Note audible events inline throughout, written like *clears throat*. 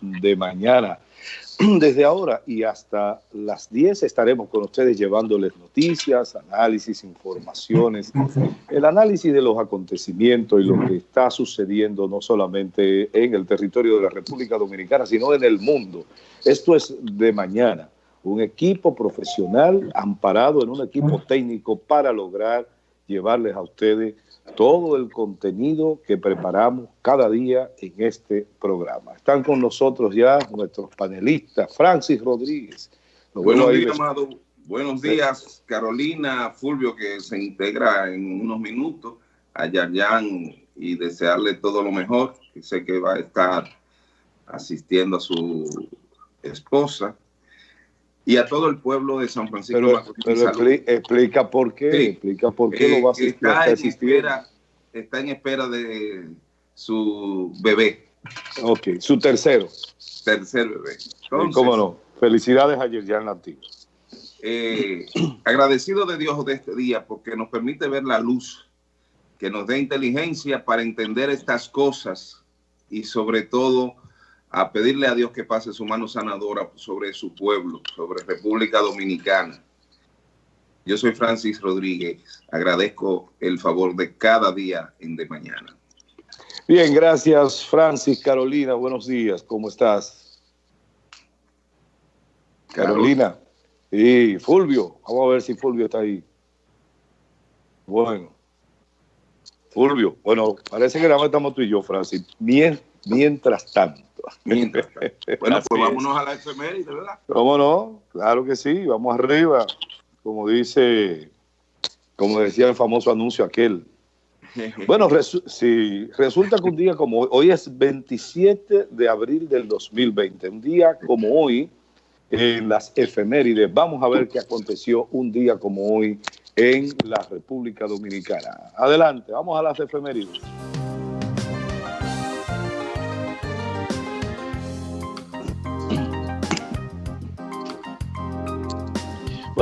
de mañana. *clears throat* Desde ahora y hasta las 10 estaremos con ustedes llevándoles noticias, análisis, informaciones, el análisis de los acontecimientos y lo que está sucediendo no solamente en el territorio de la República Dominicana, sino en el mundo. Esto es de mañana, un equipo profesional amparado en un equipo técnico para lograr llevarles a ustedes todo el contenido que preparamos cada día en este programa. Están con nosotros ya nuestros panelistas, Francis Rodríguez. Buenos días, Amado. Buenos días, Carolina, Fulvio, que se integra en unos minutos, a Yayan y desearle todo lo mejor, que sé que va a estar asistiendo a su esposa y a todo el pueblo de San Francisco. Pero, explica por qué, explica por qué lo va a asistir. Está, en espera, está en espera de su bebé. Ok, su tercero. Tercer bebé. ¿Cómo no? Felicidades a Yerjan Antiguo. Eh, *clears throat* agradecido de Dios de este día porque nos permite ver la luz, que nos dé inteligencia para entender estas cosas y sobre todo a pedirle a Dios que pase su mano sanadora sobre su pueblo, sobre República Dominicana. Yo soy Francis Rodríguez. Agradezco el favor de cada día en de mañana. Bien, gracias Francis. Carolina, buenos días. ¿Cómo estás? Carolina. Y Fulvio. Vamos a ver si Fulvio está ahí. Bueno. Fulvio. Bueno, parece que nada más estamos tú y yo, Francis. Mientras tanto. Bueno, pues vámonos a la efeméride, ¿verdad? ¿Cómo no? Claro que sí, vamos arriba. Como dice, como decía el famoso anuncio aquel. *laughs* Bueno, si resulta que un día como hoy, hoy es 27 de abril del 2020, un día como hoy, en las efemérides, vamos a ver qué aconteció un día como hoy en la República Dominicana. Adelante, vamos a las efemérides.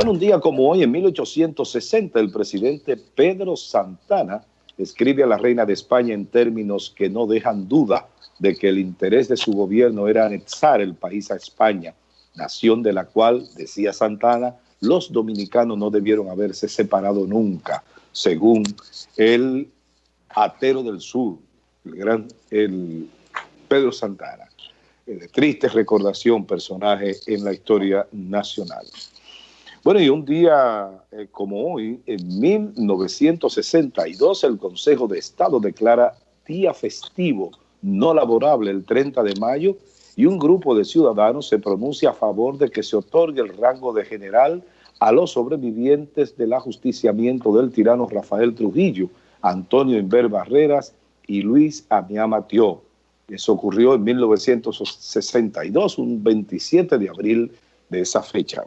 Un día como hoy, en 1860, el presidente Pedro Santana escribe a la reina de España en términos que no dejan duda de que el interés de su gobierno era anexar el país a España, nación de la cual, decía Santana, los dominicanos no debieron haberse separado nunca, según el atero del sur, el gran el Pedro Santana. De triste recordación, personaje en la historia nacional. Bueno, y un día eh, como hoy, en 1962, el Consejo de Estado declara día festivo no laborable el 30 de mayo y un grupo de ciudadanos se pronuncia a favor de que se otorgue el rango de general a los sobrevivientes del ajusticiamiento del tirano Rafael Trujillo, Antonio Inver Barreras y Luis Amiama Tió. Eso ocurrió en 1962, un 27 de abril de esa fecha.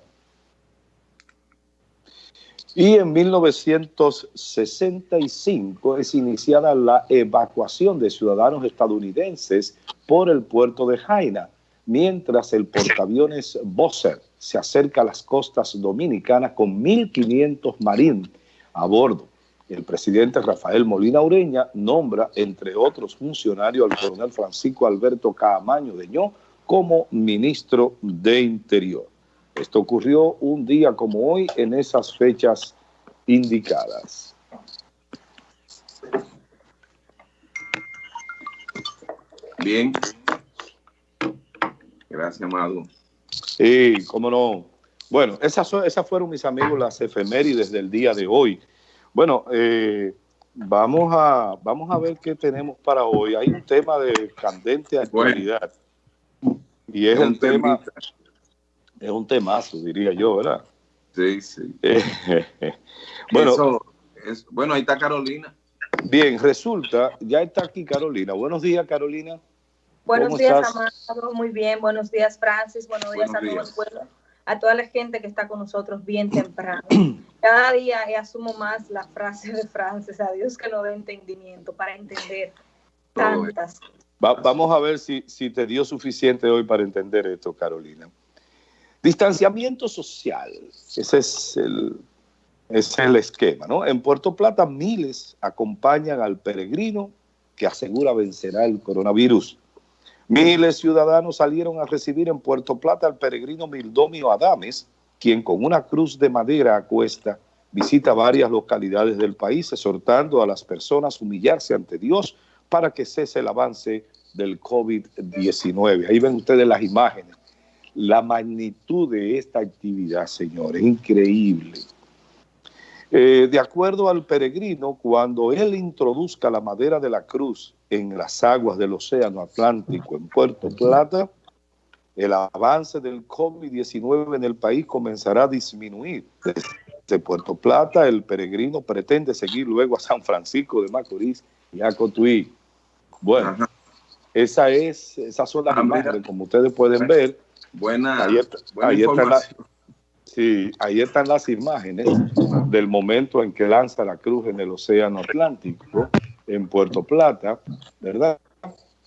Y en 1965 es iniciada la evacuación de ciudadanos estadounidenses por el puerto de Jaina, mientras el portaaviones Bosser se acerca a las costas dominicanas con 1.500 marines a bordo. El presidente Rafael Molina Ureña nombra, entre otros funcionarios, al coronel Francisco Alberto Caamaño Deñó como ministro de Interior. Esto ocurrió un día como hoy en esas fechas indicadas. Bien. Gracias, Amado. Sí, cómo no. Bueno, esas, esas fueron, mis amigos, las efemérides del día de hoy. Bueno, eh, vamos, a, vamos a ver qué tenemos para hoy. Hay un tema de candente actualidad. Y es, un tema es un temazo, diría yo, ¿verdad? Sí, sí. *laughs* bueno, es, bueno, ahí está Carolina. Bien, resulta, ya está aquí Carolina. Buenos días, Carolina. Buenos días, Amado. Muy bien. Buenos días, Francis. Buenos días a todo el pueblo. A toda la gente que está con nosotros bien temprano. *clears throat* Cada día asumo más la frase de Francis. A Dios que nos dé entendimiento para entender tantas. vamos a ver si, si te dio suficiente hoy para entender esto, Carolina. Distanciamiento social, ese es el, es el esquema, ¿no? En Puerto Plata miles acompañan al peregrino que asegura vencerá el coronavirus. Miles de ciudadanos salieron a recibir en Puerto Plata al peregrino Mildomio Adames, quien con una cruz de madera a cuesta visita varias localidades del país, exhortando a las personas a humillarse ante Dios para que cese el avance del COVID-19. Ahí ven ustedes las imágenes. La magnitud de esta actividad, señores, increíble. Eh, de acuerdo al peregrino, cuando él introduzca la madera de la cruz en las aguas del Océano Atlántico en Puerto Plata, el avance del COVID-19 en el país comenzará a disminuir. Desde Puerto Plata, el peregrino pretende seguir luego a San Francisco de Macorís y a Cotuí. Bueno, esa es, esas son las ah, imágenes, como ustedes pueden ver. Buena, ahí, sí, ahí están las imágenes del momento en que lanza la cruz en el Océano Atlántico en Puerto Plata, ¿verdad?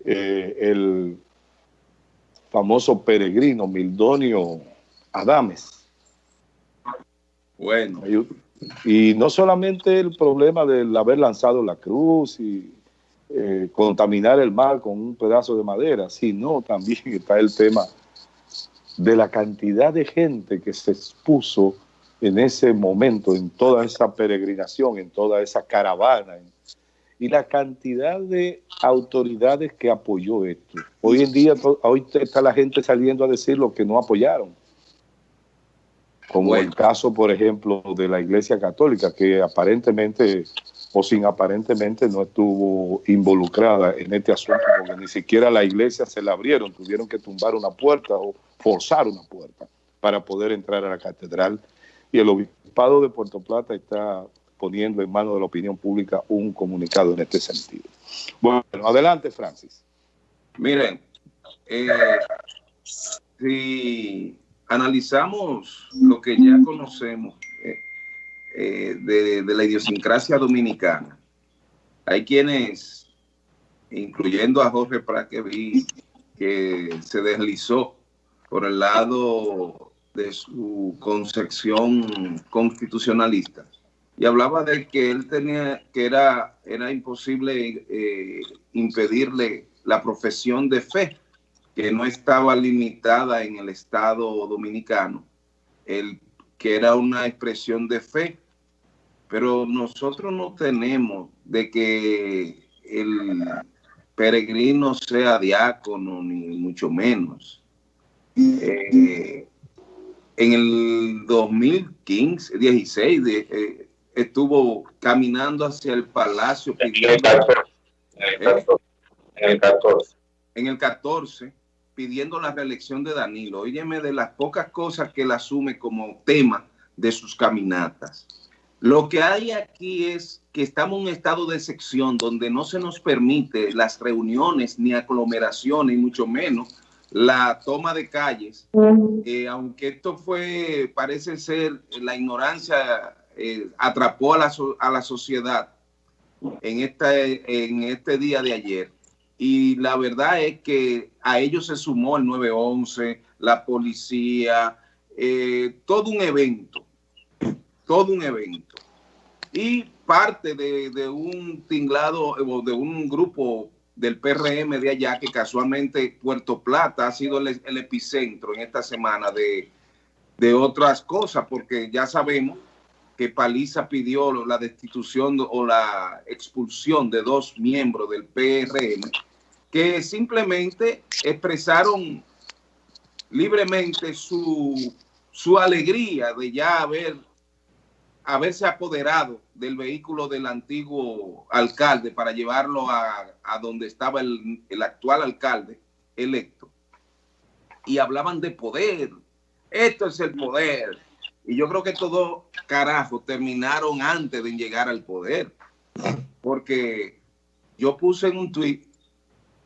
Eh, el famoso peregrino Mildonio Adames. Bueno. Y, no solamente el problema del haber lanzado la cruz y eh, contaminar el mar con un pedazo de madera, sino también *laughs* está el tema de la cantidad de gente que se expuso en ese momento, en toda esa peregrinación, en toda esa caravana, y la cantidad de autoridades que apoyó esto. Hoy en día, hoy está la gente saliendo a decir lo que no apoyaron. Como el caso, por ejemplo, de la Iglesia Católica, que aparentemente o sin aparentemente no estuvo involucrada en este asunto, porque ni siquiera la iglesia se la abrieron, tuvieron que tumbar una puerta o forzar una puerta para poder entrar a la catedral. Y el obispado de Puerto Plata está poniendo en manos de la opinión pública un comunicado en este sentido. Bueno, adelante, Francis. Miren, eh, si analizamos lo que ya conocemos eh, de, la idiosincrasia dominicana, hay quienes, incluyendo a Jorge Prat, que se deslizó por el lado de su concepción constitucionalista. Y hablaba de que él tenía, que era, era imposible eh, impedirle la profesión de fe, que no estaba limitada en el Estado dominicano, el, que era una expresión de fe, pero nosotros no tenemos de que el peregrino sea diácono, ni mucho menos. Eh, en el 2015, 16, de, eh, estuvo caminando hacia el palacio pidiendo... En el 14. En el 14, pidiendo la reelección de Danilo. Óyeme de las pocas cosas que él asume como tema de sus caminatas. Lo que hay aquí es que estamos en un estado de sección donde no se nos permite las reuniones ni aglomeraciones, y mucho menos la toma de calles, eh, aunque esto fue, parece ser la ignorancia eh, atrapó a la, a la sociedad en, esta, en este día de ayer. Y la verdad es que a ellos se sumó el 911, la policía, eh, todo un evento, todo un evento. Y parte de, un tinglado, de un grupo del PRM de allá, que casualmente Puerto Plata ha sido el, epicentro en esta semana de, de otras cosas, porque ya sabemos que Paliza pidió la destitución o la expulsión de dos miembros del PRM que simplemente expresaron libremente su, su alegría de ya haber haberse apoderado del vehículo del antiguo alcalde para llevarlo a, a donde estaba el, el, actual alcalde electo. Y hablaban de poder. Esto es el poder. Y yo creo que todos, carajo, terminaron antes de llegar al poder. Porque yo puse en un tuit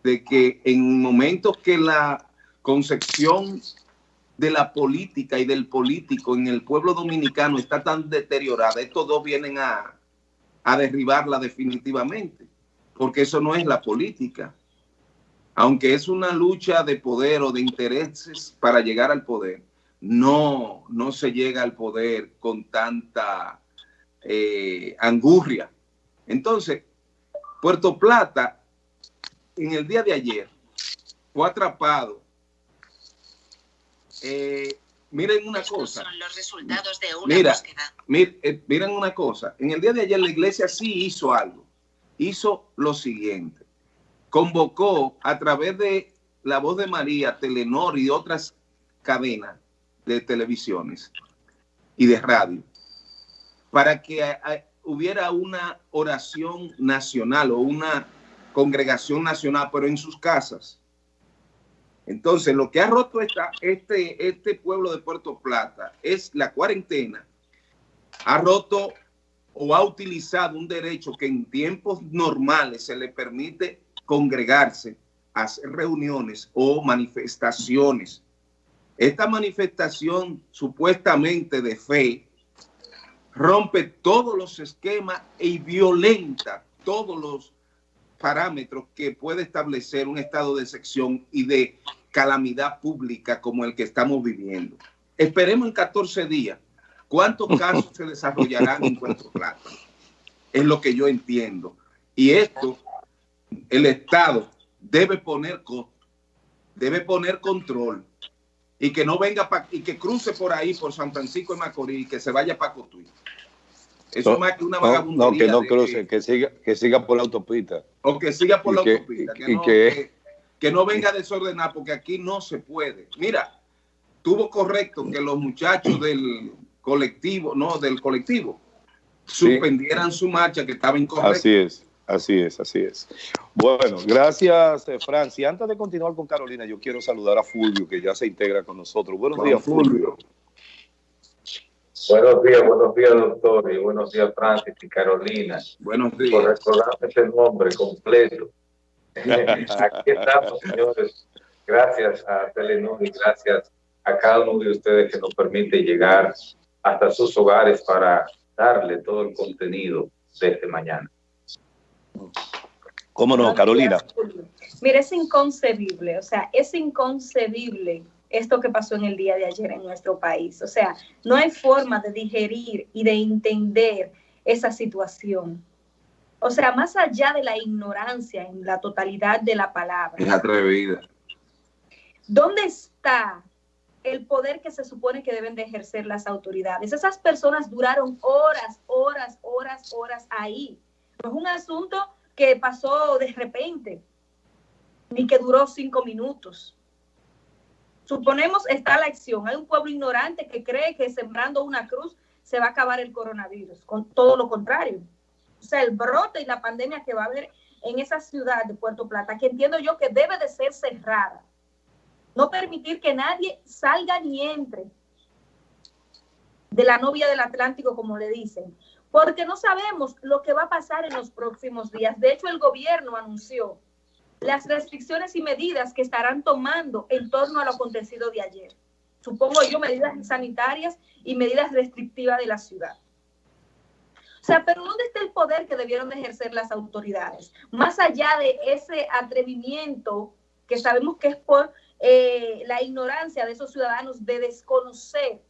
de que en momentos que la concepción de la política y del político en el pueblo dominicano está tan deteriorada, estos dos vienen a, a derribarla definitivamente, porque eso no es la política. Aunque es una lucha de poder o de intereses para llegar al poder, no, no se llega al poder con tanta eh, angurria. Entonces, Puerto Plata, en el día de ayer, fue atrapado. Eh, miren una cosa. Son los resultados de una Mira, eh, miren una cosa. En el día de ayer la iglesia sí hizo algo. Hizo lo siguiente. Convocó a través de la voz de María, Telenor y otras cadenas de televisiones y de radio para que hubiera una oración nacional o una congregación nacional, pero en sus casas. Entonces, lo que ha roto esta, este, este pueblo de Puerto Plata es la cuarentena. Ha roto o ha utilizado un derecho que en tiempos normales se le permite congregarse, hacer reuniones o manifestaciones. Esta manifestación supuestamente de fe rompe todos los esquemas y violenta todos los parámetros que puede establecer un estado de sección y de calamidad pública como el que estamos viviendo. Esperemos en 14 días cuántos *laughs* casos se desarrollarán en Puerto Plata. Es lo que yo entiendo. Y esto, el Estado debe poner, debe poner control y que no venga y que cruce por ahí, por San Francisco de Macorís y que se vaya para Cotuí. Eso es más que una vagabundería. No, que no cruce, que siga, que siga por la autopista. O que siga por la autopista. Que, que, no, venga a desordenar, porque aquí no se puede. Mira, tuvo correcto que los muchachos del colectivo, no, del colectivo, suspendieran su marcha, que estaba incorrecta. Así es. Así es, así es. Bueno, gracias, eh, Francia. Antes de continuar con Carolina, yo quiero saludar a Fulvio, que ya se integra con nosotros. Buenos días, Fulvio. Buenos días, buenos días, doctor, y buenos días, Francis y Carolina. Buenos días. Por recordarme ese nombre completo. *laughs* Aquí estamos, señores. Gracias a Telenor y gracias a cada uno de ustedes que nos permite llegar hasta sus hogares para darle todo el contenido desde mañana. ¿Cómo no, Carolina? Mire, es inconcebible, o sea, es inconcebible esto que pasó en el día de ayer en nuestro país. O sea, no hay forma de digerir y de entender esa situación. O sea, más allá de la ignorancia en la totalidad de la palabra. Es atrevida. ¿Dónde está el poder que se supone que deben de ejercer las autoridades? Esas personas duraron horas, horas, horas, horas ahí. No es un asunto que pasó de repente, ni que duró cinco minutos. Suponemos está la acción. Hay un pueblo ignorante que cree que sembrando una cruz se va a acabar el coronavirus, con todo lo contrario. O sea, el brote y la pandemia que va a haber en esa ciudad de Puerto Plata, que entiendo yo que debe de ser cerrada. No permitir que nadie salga ni entre de la novia del Atlántico, como le dicen, porque no sabemos lo que va a pasar en los próximos días. De hecho, el gobierno anunció las restricciones y medidas que estarán tomando en torno a lo acontecido de ayer. Supongo yo medidas sanitarias y medidas restrictivas de la ciudad. O sea, pero ¿dónde está el poder que debieron de ejercer las autoridades? Más allá de ese atrevimiento que sabemos que es por eh, la ignorancia de esos ciudadanos de desconocer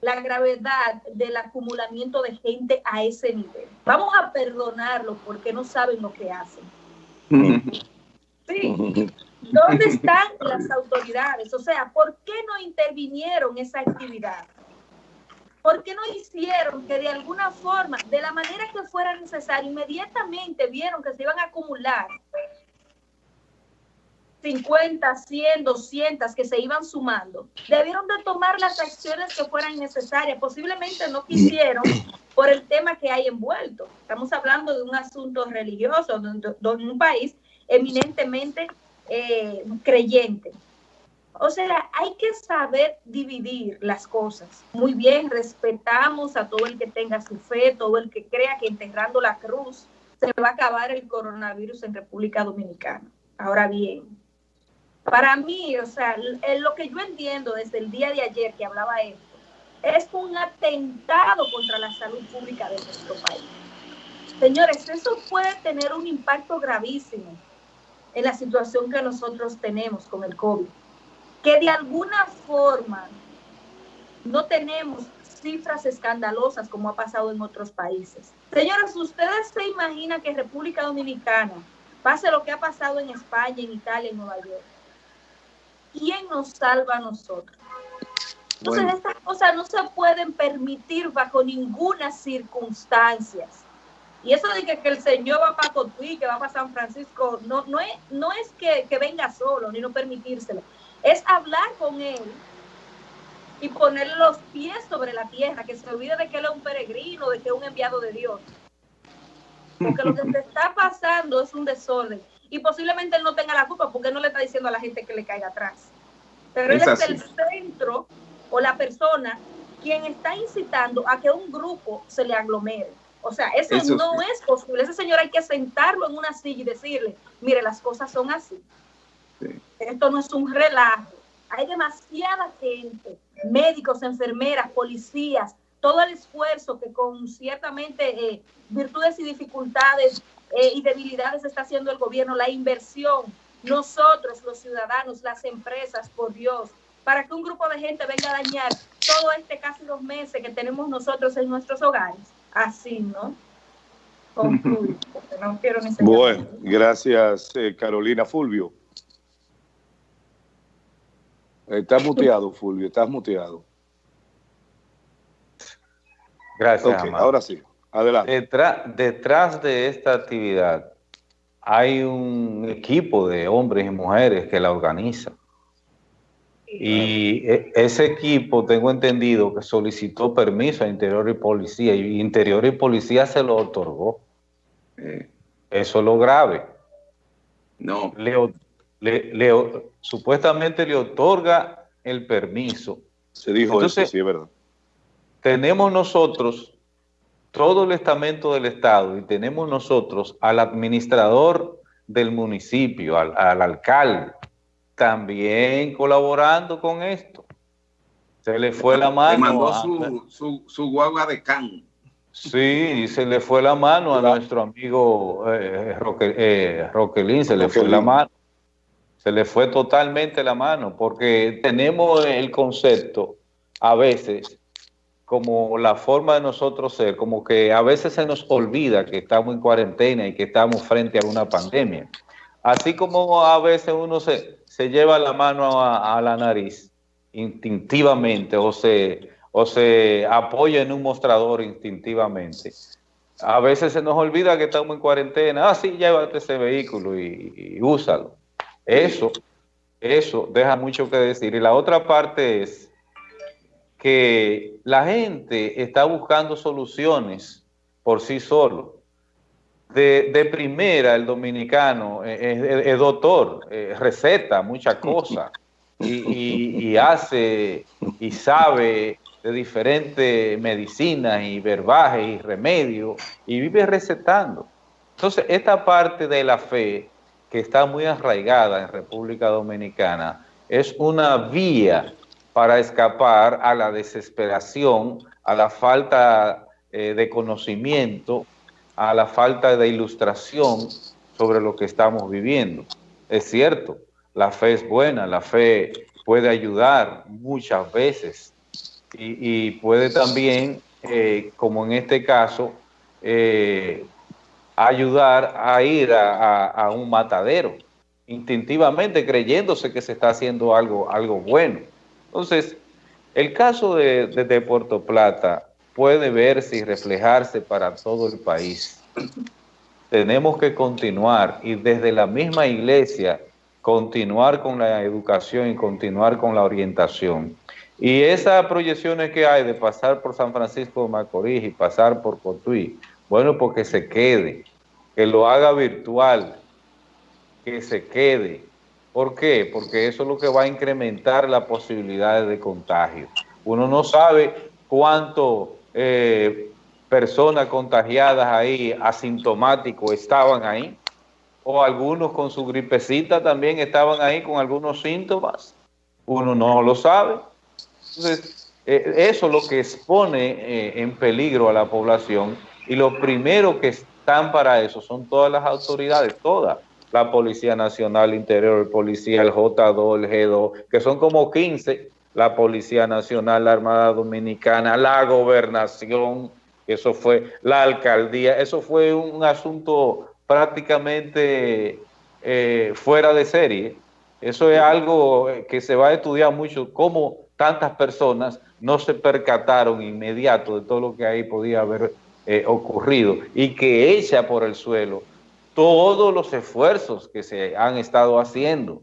la gravedad del acumulamiento de gente a ese nivel. Vamos a perdonarlo porque no saben lo que hacen. Sí. ¿Dónde *laughs* están las autoridades? O sea, ¿por qué no intervinieron esa actividad? ¿Por qué no hicieron que de alguna forma, de la manera que fuera necesario, inmediatamente vieron que se iban a acumular 50, 100, 200 que se iban sumando, debieron de tomar las acciones que fueran necesarias. Posiblemente no quisieron por el tema que hay envuelto. Estamos hablando de un asunto religioso, de, un país eminentemente eh, creyente. O sea, hay que saber dividir las cosas. Muy bien, respetamos a todo el que tenga su fe, todo el que crea que enterrando la cruz se va a acabar el coronavirus en República Dominicana. Ahora bien, para mí, o sea, lo que yo entiendo desde el día de ayer que hablaba esto, es un atentado contra la salud pública de nuestro país. Señores, eso puede tener un impacto gravísimo en la situación que nosotros tenemos con el COVID. Que de alguna forma no tenemos cifras escandalosas como ha pasado en otros países. Señores, ¿ustedes se imaginan que República Dominicana Pase lo que ha pasado en España, en Italia, en Nueva York. ¿Quién nos salva a nosotros? Entonces estas cosas no se pueden permitir bajo ninguna circunstancia. Y eso de que, el Señor va para Cotuí, que va para San Francisco, no, no es, no es que, que venga solo, ni no permitírselo. Es hablar con Él y ponerle los pies sobre la tierra, que se olvide de que él es un peregrino, de que es un enviado de Dios. Porque lo que se *laughs* está pasando es un desorden. Y posiblemente él no tenga la culpa porque él no le está diciendo a la gente que le caiga atrás. Pero él es el centro o la persona quien está incitando a que un grupo se le aglomere. O sea, eso, no es posible. Ese señor hay que sentarlo en una silla y decirle, mire, las cosas son así. Esto no es un relajo. Hay demasiada gente, médicos, enfermeras, policías, todo el esfuerzo que con ciertamente eh, virtudes y dificultades eh, y debilidades está haciendo el gobierno, la inversión, nosotros los ciudadanos, las empresas, por Dios, para que un grupo de gente venga a dañar todo este casi dos meses que tenemos nosotros en nuestros hogares. Así, ¿no? *laughs* no quiero ni Bueno, gracias eh, Carolina Fulvio. Estás muteado, Fulvio, estás muteado. Gracias. ahora sí, adelante. Detrás, detrás de esta actividad hay un equipo de hombres y mujeres que la organiza. Y e, ese equipo, tengo entendido, que solicitó permiso a Interior y Policía, y Interior y Policía se lo otorgó. Eso es lo grave. No. Le, supuestamente le otorga el permiso. Se dijo eso, sí, es verdad. Tenemos nosotros todo el estamento del Estado y tenemos nosotros al administrador del municipio, al, al alcalde, también colaborando con esto. Se le fue la mano. mandó su, su, guagua de can. Sí, se le fue la mano a nuestro amigo eh, eh, Roquelín, se le fue la mano. Se le fue totalmente la mano, porque tenemos el concepto a veces como la forma de nosotros ser, como que a veces se nos olvida que estamos en cuarentena y que estamos frente a una pandemia. Así como a veces uno se, se lleva la mano a, la nariz instintivamente o se, o se apoya en un mostrador instintivamente. A veces se nos olvida que estamos en cuarentena. Ah, sí, llévate ese vehículo y, úsalo. Eso, eso deja mucho que decir. Y la otra parte es que la gente está buscando soluciones por sí solo de, primera el dominicano es, doctor, eh, receta muchas *laughs* cosas y, hace y sabe de diferentes medicinas y verbajes y remedios y vive recetando. Entonces, esta parte de la fe que está muy arraigada en República Dominicana es una vía para escapar a la desesperación, a la falta eh, de conocimiento a la falta de ilustración sobre lo que estamos viviendo. Es cierto, la fe es buena, la fe puede ayudar muchas veces y, puede también, eh, como en este caso, eh, ayudar a ir a, un matadero, instintivamente creyéndose que se está haciendo algo, algo bueno. Entonces, el caso de, Puerto Plata puede verse y reflejarse para todo el país. Tenemos que continuar y desde la misma iglesia continuar con la educación y continuar con la orientación. Y esas proyecciones que hay de pasar por San Francisco de Macorís y pasar por Cotuí, bueno, porque se quede, que lo haga virtual, que se quede. ¿Por qué? Porque eso es lo que va a incrementar las posibilidades de contagio. Uno no sabe cuánto eh, personas contagiadas ahí, asintomáticos, estaban ahí, o algunos con su gripecita también estaban ahí con algunos síntomas, uno no lo sabe. Entonces, eh, eso es lo que expone eh, en peligro a la población y lo primero que están para eso son todas las autoridades, todas, la Policía Nacional Interior, el Policía, el J2, el G2, que son como 15 la Policía Nacional, la Armada Dominicana, la Gobernación, eso fue la Alcaldía, eso fue un asunto prácticamente eh, fuera de serie. Eso es algo que se va a estudiar mucho, cómo tantas personas no se percataron inmediato de todo lo que ahí podía haber eh, ocurrido y que echa por el suelo todos los esfuerzos que se han estado haciendo,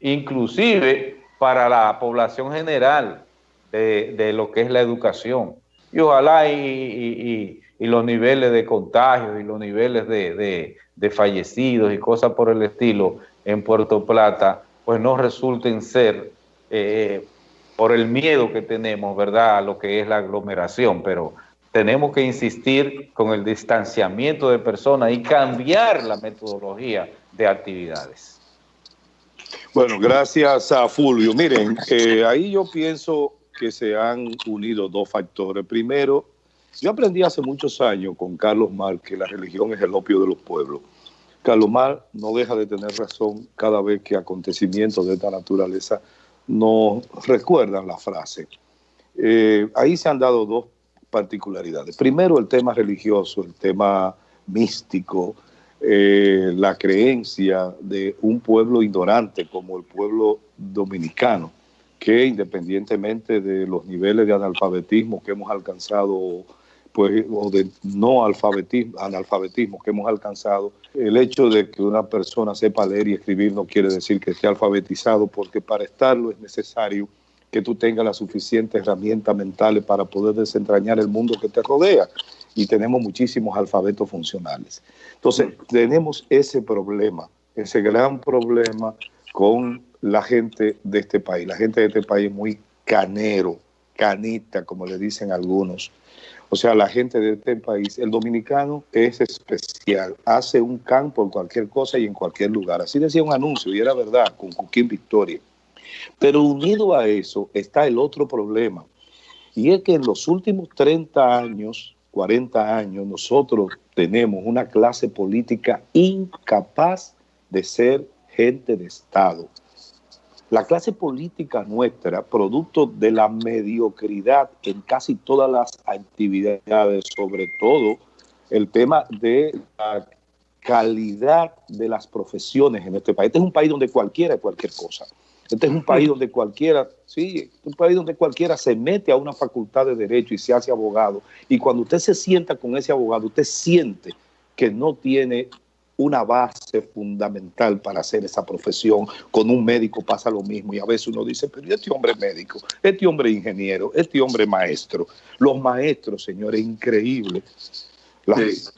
inclusive para la población general de, lo que es la educación. Y ojalá y, los niveles de contagio y los niveles de, fallecidos y cosas por el estilo en Puerto Plata, pues no resulten ser eh, por el miedo que tenemos, ¿verdad?, a lo que es la aglomeración, pero tenemos que insistir con el distanciamiento de personas y cambiar la metodología de actividades. Bueno, gracias a Fulvio. Miren, eh, ahí yo pienso que se han unido dos factores. Primero, yo aprendí hace muchos años con Carlos Mar que la religión es el opio de los pueblos. Carlos Mar no deja de tener razón cada vez que acontecimientos de esta naturaleza nos recuerdan la frase. Eh, ahí se han dado dos particularidades. Primero, el tema religioso, el tema místico, eh, la creencia de un pueblo ignorante como el pueblo dominicano, que independientemente de los niveles de analfabetismo que hemos alcanzado, pues, o de no alfabetismo, analfabetismo que hemos alcanzado, el hecho de que una persona sepa leer y escribir no quiere decir que esté alfabetizado, porque para estarlo es necesario que tú tengas las suficientes herramientas mentales para poder desentrañar el mundo que te rodea. Y tenemos muchísimos alfabetos funcionales. Entonces, tenemos ese problema, ese gran problema con la gente de este país. La gente de este país es muy canero, canita, como le dicen algunos. O sea, la gente de este país, el dominicano es especial, hace un campo en cualquier cosa y en cualquier lugar. Así decía un anuncio y era verdad, con Cuquín Victoria. Pero unido a eso está el otro problema, y es que en los últimos 30 años, 40 años, nosotros tenemos una clase política incapaz de ser gente de Estado. La clase política nuestra, producto de la mediocridad en casi todas las actividades, sobre todo el tema de la calidad de las profesiones en este país. Este es un país donde cualquiera es cualquier cosa. Este es un país donde cualquiera, sí, un país donde cualquiera se mete a una facultad de derecho y se hace abogado. Y cuando usted se sienta con ese abogado, usted siente que no tiene una base fundamental para hacer esa profesión. Con un médico pasa lo mismo y a veces uno dice, pero este hombre es médico, este hombre es ingeniero, este hombre es maestro. Los maestros, señores, increíbles. Las,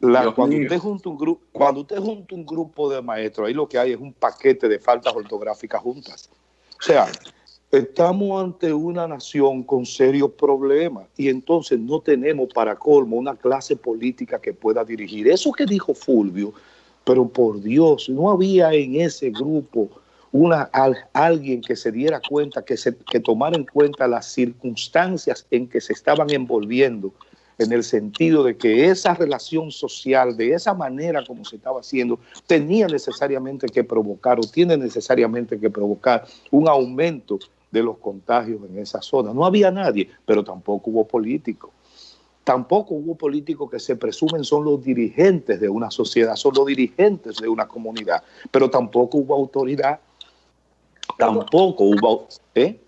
cuando, usted junta un grupo, cuando usted junta un grupo de maestros, ahí lo que hay es un paquete de faltas ortográficas juntas. O sea, estamos ante una nación con serios problemas y entonces no tenemos para colmo una clase política que pueda dirigir. Eso que dijo Fulvio, pero por Dios, no había en ese grupo una, alguien que se diera cuenta, que, se, que tomara en cuenta las circunstancias en que se estaban envolviendo en el sentido de que esa relación social, de esa manera como se estaba haciendo, tenía necesariamente que provocar o tiene necesariamente que provocar un aumento de los contagios en esa zona. No había nadie, pero tampoco hubo políticos. Tampoco hubo políticos que se presumen son los dirigentes de una sociedad, son los dirigentes de una comunidad, pero tampoco hubo autoridad, tampoco hubo... ¿eh?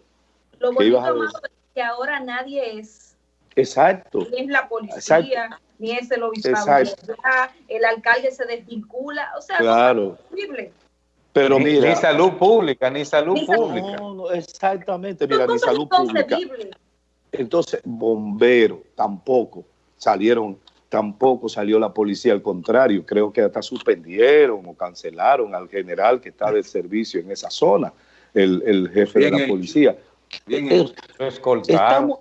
Lo bonito es que ahora nadie es Exacto. Ni es la policía, ni es el obispado. El alcalde se desvincula. O sea, claro. Pero mira, ni salud pública, ni salud pública. No, exactamente, mira, ni salud pública. Entonces, bomberos tampoco salieron, tampoco salió la policía, al contrario, creo que hasta suspendieron o cancelaron al general que está de servicio en esa zona, el, jefe de la policía. Bien Estamos,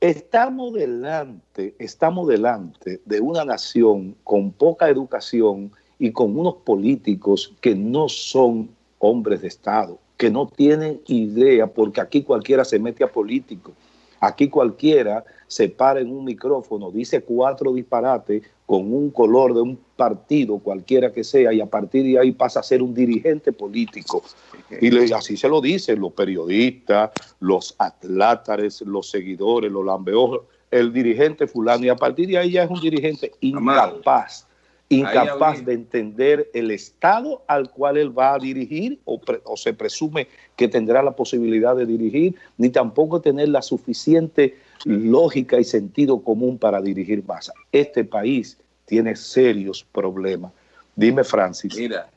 Estamos delante, estamos delante de una nación con poca educación y con unos políticos que no son hombres de Estado, que no tienen idea, porque aquí cualquiera se mete a político. Aquí cualquiera se para en un micrófono, dice cuatro disparates con un color de un partido, cualquiera que sea, y a partir de ahí pasa a ser un dirigente político. Y así se lo dicen los periodistas, los atlátares, los seguidores, los lambeojos, el dirigente fulano, y a partir de ahí ya es un dirigente incapaz incapaz de entender el Estado al cual él va a dirigir o, se presume que tendrá la posibilidad de dirigir, ni tampoco tener la suficiente lógica y sentido común para dirigir más. Este país tiene serios problemas. Dime, Francis. Mira,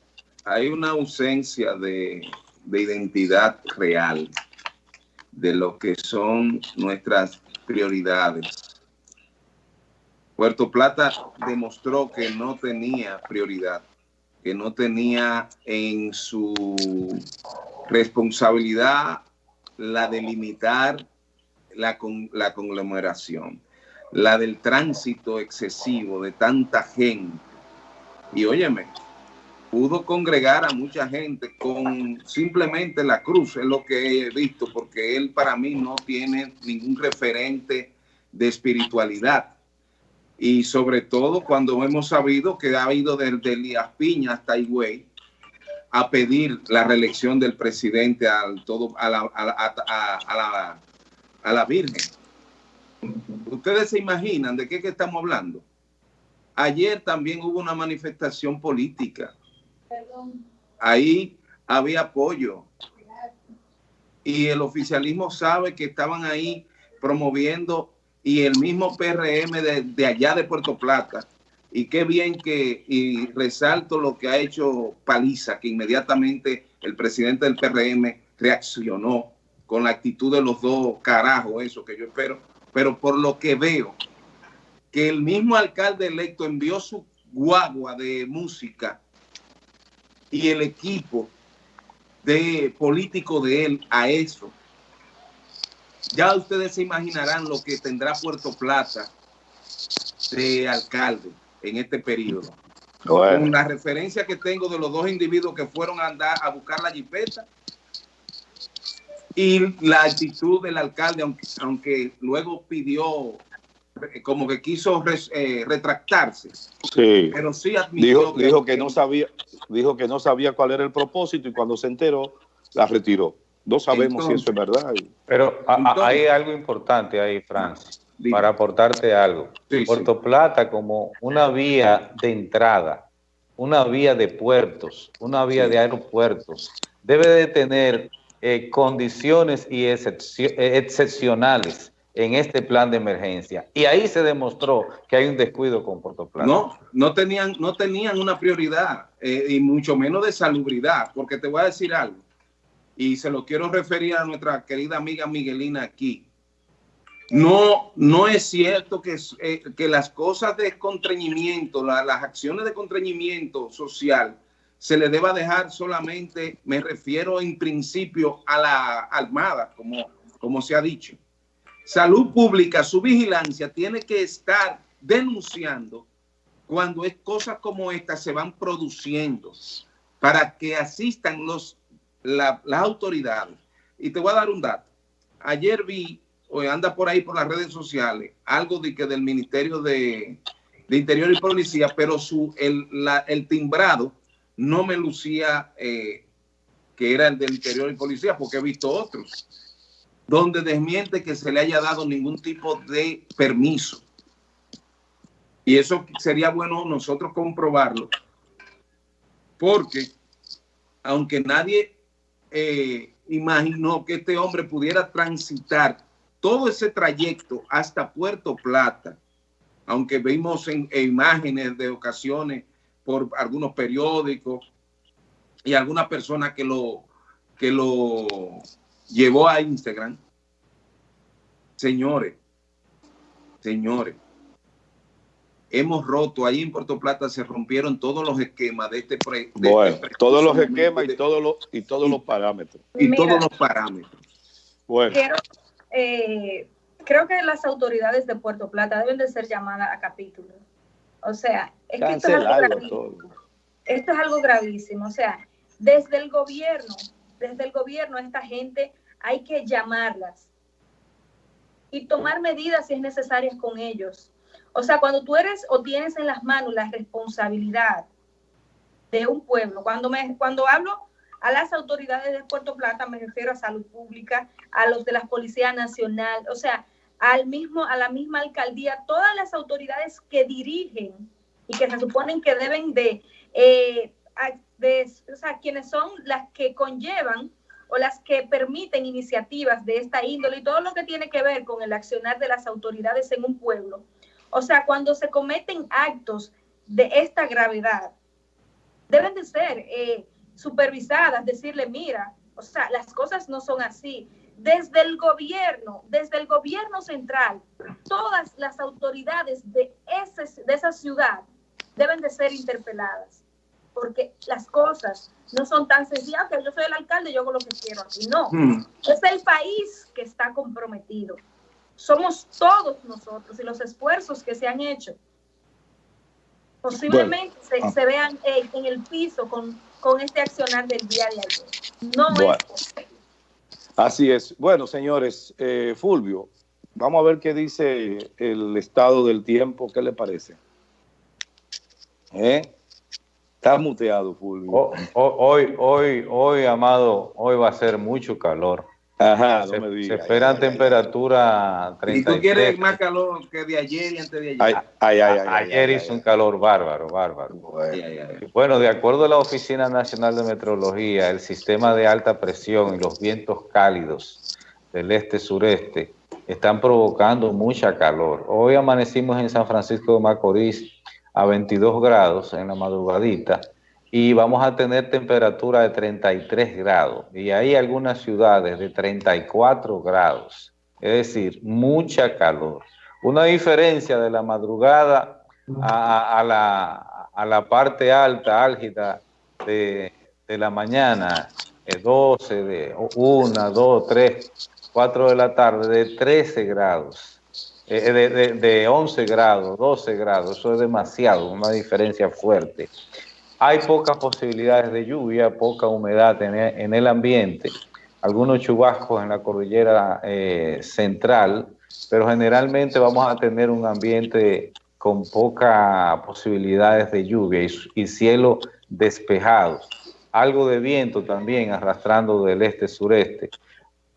hay una ausencia de, de identidad real de lo que son nuestras prioridades Puerto Plata demostró que no tenía prioridad, que no tenía en su responsabilidad la de limitar la, la conglomeración, la del tránsito excesivo de tanta gente. Y óyeme, pudo congregar a mucha gente con simplemente la cruz, es lo que he visto, porque él para mí no tiene ningún referente de espiritualidad y sobre todo cuando hemos sabido que ha ido desde Elías Piña hasta Higüey a pedir la reelección del presidente al todo, a, la, a, a, la, Virgen. Ustedes se imaginan de qué que estamos hablando. Ayer también hubo una manifestación política. Ahí había apoyo. Y el oficialismo sabe que estaban ahí promoviendo y el mismo PRM de, allá de Puerto Plata. Y qué bien que, y resalto lo que ha hecho Paliza, que inmediatamente el presidente del PRM reaccionó con la actitud de los dos carajos, eso que yo espero. Pero por lo que veo, que el mismo alcalde electo envió su guagua de música y el equipo de político de él a eso ya ustedes se imaginarán lo que tendrá Puerto Plata de alcalde en este periodo. Con la referencia que tengo de los dos individuos que fueron a andar a buscar la jipeta y la actitud del alcalde, aunque, luego pidió, como que quiso eh, retractarse. Sí. Pero sí admitió dijo, que, no sabía, dijo que no sabía cuál era el propósito y cuando se enteró, la retiró. No sabemos si eso es verdad. Pero hay algo importante ahí, Francis, para aportarte algo. Puerto Plata como una vía de entrada, una vía de puertos, una vía de aeropuertos, debe de tener eh, condiciones y eh, excepcionales en este plan de emergencia. Y ahí se demostró que hay un descuido con Puerto Plata. No, no tenían, no tenían una prioridad, eh, y mucho menos de salubridad, porque te voy a decir algo y se lo quiero referir a nuestra querida amiga Miguelina aquí. No, no es cierto que, eh, que las cosas de contrañimiento, las acciones de contrañimiento social, se le deba dejar solamente, me refiero en principio a la Armada, como, como se ha dicho. Salud Pública, su vigilancia tiene que estar denunciando cuando es cosas como estas se van produciendo para que asistan los las autoridades. Y te voy a dar un dato. Ayer vi, o anda por ahí por las redes sociales, algo de que del Ministerio de, Interior y Policía, pero su, el, el timbrado no me lucía eh, que era el del Interior y Policía, porque he visto otros, donde desmiente que se le haya dado ningún tipo de permiso. Y eso sería bueno nosotros comprobarlo, porque aunque nadie eh, imaginó que este hombre pudiera transitar todo ese trayecto hasta Puerto Plata, aunque vimos en, imágenes de ocasiones por algunos periódicos y alguna persona que lo, que lo llevó a Instagram. Señores, señores, hemos roto, ahí en Puerto Plata se rompieron todos los esquemas de este proyecto. Bueno, todos los esquemas y todos los, y todos los parámetros. Y todos los parámetros. Bueno. Eh, creo que las autoridades de Puerto Plata deben de ser llamadas a capítulo. O sea, es que esto es, algo gravísimo. esto es algo gravísimo. O sea, desde el gobierno, desde el gobierno, esta gente hay que llamarlas y tomar medidas si es necesario con ellos o sea, cuando tú eres o tienes en las manos la responsabilidad de un pueblo, cuando, me, cuando hablo a las autoridades de Puerto Plata, me refiero a salud pública, a los de la Policía Nacional, o sea, al mismo, a la misma alcaldía, todas las autoridades que dirigen y que se suponen que deben de, eh, de o sea, quienes son las que conllevan o las que permiten iniciativas de esta índole y todo lo que tiene que ver con el accionar de las autoridades en un pueblo. O sea, cuando se cometen actos de esta gravedad, deben de ser eh, supervisadas, decirle, mira, o sea, las cosas no son así. Desde el gobierno, desde el gobierno central, todas las autoridades de, ese, de esa ciudad deben de ser interpeladas, porque las cosas no son tan sencillas, que yo soy el alcalde, yo hago lo que quiero aquí. No, hmm. es el país que está comprometido. Somos todos nosotros y los esfuerzos que se han hecho posiblemente se, ah. vean en el piso con, este accionar del día de ayer. No es Así es. Bueno, señores, eh, Fulvio, vamos a ver qué dice el estado del tiempo. ¿Qué le parece? ¿Eh? Está muteado, Fulvio. hoy, hoy, hoy, Amado, hoy va a ser mucho calor. Ajá, se, no me Se esperan temperatura 33. ¿Y tú quieres más calor que de ayer y antes de ayer? Ay, ay, ayer hizo un calor bárbaro, bárbaro. Bueno, de acuerdo a la Oficina Nacional de Meteorología, el sistema de alta presión y los vientos cálidos del este-sureste están provocando mucha calor. Hoy amanecimos en San Francisco de Macorís a 22 grados en la madrugadita y vamos a tener temperatura de 33 grados y hay algunas ciudades de 34 grados, es decir, mucha calor. Una diferencia de la madrugada a, la, a la, parte alta, álgida de, de la mañana, de 12, de 1, 2, 3, 4 de la tarde, de 13 grados. Eh, de, de, de 11 grados, 12 grados, eso es demasiado, una diferencia fuerte. Hay pocas posibilidades de lluvia, poca humedad en el, ambiente, algunos chubascos en la cordillera eh, central, pero generalmente vamos a tener un ambiente con pocas posibilidades de lluvia y, cielo despejado. Algo de viento también arrastrando del este-sureste.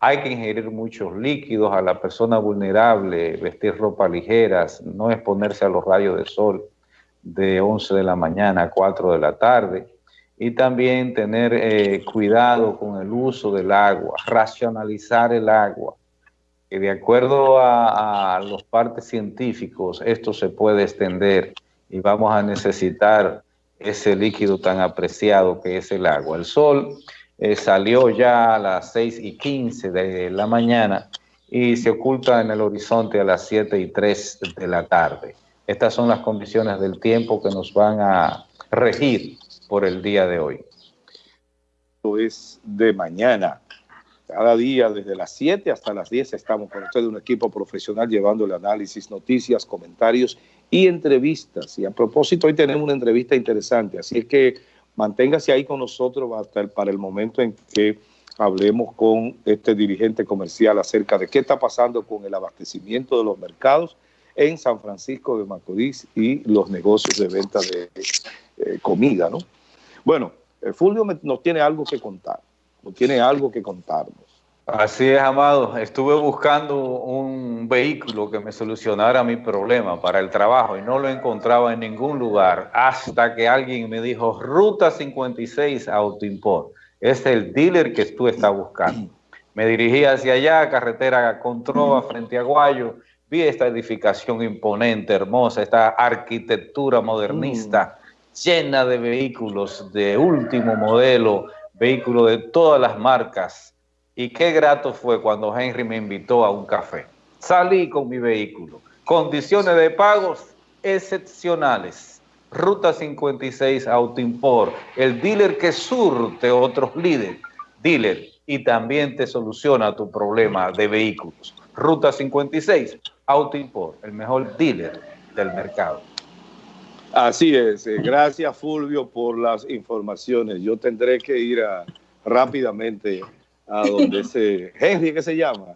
Hay que ingerir muchos líquidos a la persona vulnerable, vestir ropa ligeras, no exponerse a los rayos de sol de 11 de la mañana a 4 de la tarde y también tener eh, cuidado con el uso del agua, racionalizar el agua. Que de acuerdo a, los partes científicos, esto se puede extender y vamos a necesitar ese líquido tan apreciado que es el agua. El sol eh, salió ya a las 6 y 15 de la mañana y se oculta en el horizonte a las 7 y 3 de la tarde. Estas son las condiciones del tiempo que nos van a regir por el día de hoy. Esto es de mañana. Cada día, desde las 7 hasta las 10, estamos con ustedes, un equipo profesional llevándole análisis, noticias, comentarios y entrevistas. Y a propósito, hoy tenemos una entrevista interesante, así es que manténgase ahí con nosotros hasta el, para el momento en que hablemos con este dirigente comercial acerca de qué está pasando con el abastecimiento de los mercados en San Francisco de Macorís y los negocios de venta de eh, comida, ¿no? Bueno, eh, Fulvio nos tiene algo que contar, nos tiene algo que contarnos. Así es, Amado. Estuve buscando un vehículo que me solucionara mi problema para el trabajo y no lo encontraba en ningún lugar hasta que alguien me dijo, Ruta 56 Autoimport. Es el dealer que tú estás buscando. Me dirigí hacia allá, carretera Controva, frente a Guayo, vi esta edificación imponente, hermosa, esta arquitectura modernista, mm. llena de vehículos de último modelo, vehículos de todas las marcas. Y qué grato fue cuando Henry me invitó a un café. Salí con mi vehículo. Condiciones de pagos excepcionales. Ruta 56 Autoimport, el dealer que surte otros líderes, dealer, y también te soluciona tu problema de vehículos. Ruta 56 Autoimport, el mejor dealer del mercado. Así es. Eh, gracias, Fulvio, por las informaciones. Yo tendré que ir rápidamente a donde *laughs* ese Henry, ¿qué se llama?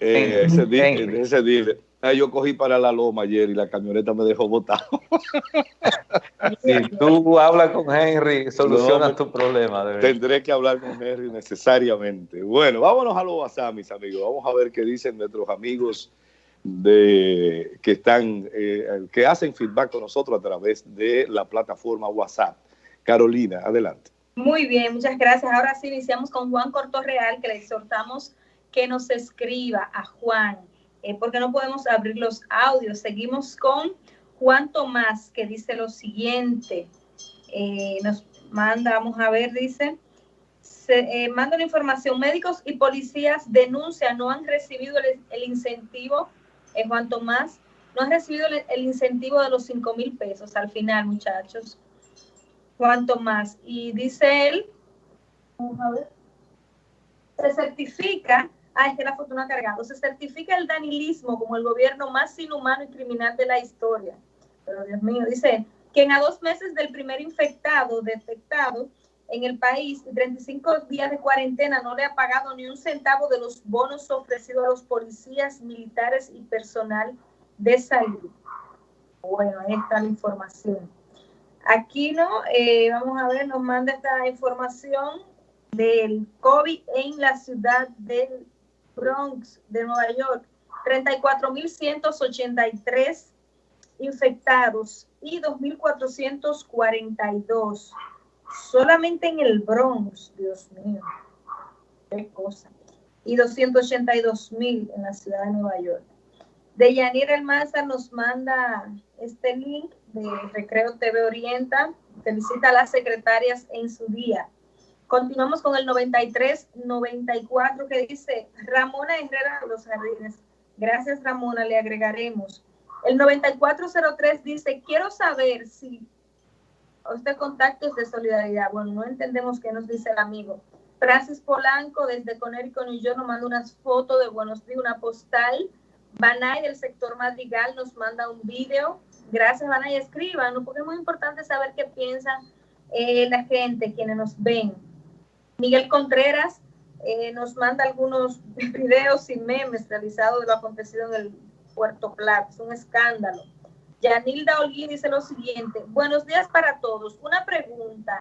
Eh, ese, dealer, yo cogí para la loma ayer y la camioneta me dejó botado. *laughs* si tú hablas con Henry, solucionas tu problema. Tendré que hablar con Henry necesariamente. Bueno, vámonos a lo WhatsApp, mis amigos. Vamos a ver qué dicen nuestros amigos de que están, eh, que hacen feedback con nosotros a través de la plataforma WhatsApp. Carolina, adelante. Muy bien, muchas gracias. Ahora sí iniciamos con Juan Cortorreal, que le exhortamos que nos escriba a Juan, eh, porque no podemos abrir los audios. Seguimos con Juan Tomás, que dice lo siguiente. Eh, nos manda, vamos a ver, dice, eh, manda la información, médicos y policías denuncian, no han recibido el, incentivo, eh, Juan Tomás, no han recibido el, incentivo de los 5 mil pesos al final, muchachos. Juan Tomás, y dice él, vamos a ver, se certifica, ah, es que la ha cargado, se certifica el danilismo como el gobierno más inhumano y criminal de la historia. Pero Dios mío, dice, que a dos meses del primer infectado detectado en el país, 35 días de cuarentena, no le ha pagado ni un centavo de los bonos ofrecidos a los policías, militares y personal de salud. Bueno, ahí está la información. Aquí, ¿no? Eh, vamos a ver, nos manda esta información del COVID en la ciudad del Bronx, de Nueva York. 34.183 infectados y 2.442. Solamente en el Bronx, Dios mío, qué cosa. Y 282.000 en la ciudad de Nueva York. De Yanira Almanza nos manda este link de Recreo TV Orienta. Felicita a las secretarias en su día. Continuamos con el 93-94 que dice Ramona Herrera de los Jardines. Gracias Ramona, le agregaremos. El 9403 dice, quiero saber si usted contactos de solidaridad. Bueno, no entendemos qué nos dice el amigo. Francis Polanco desde Connecticut y yo nos manda unas fotos de Buenos Días, una postal. Banay del sector Madrigal nos manda un video. Gracias, Banay. Escriban, porque es muy importante saber qué piensan eh, la gente, quienes nos ven. Miguel Contreras eh, nos manda algunos *laughs* videos y memes realizados de lo acontecido en el Puerto Plata, es un escándalo. Yanilda Holguín dice lo siguiente, buenos días para todos. Una pregunta,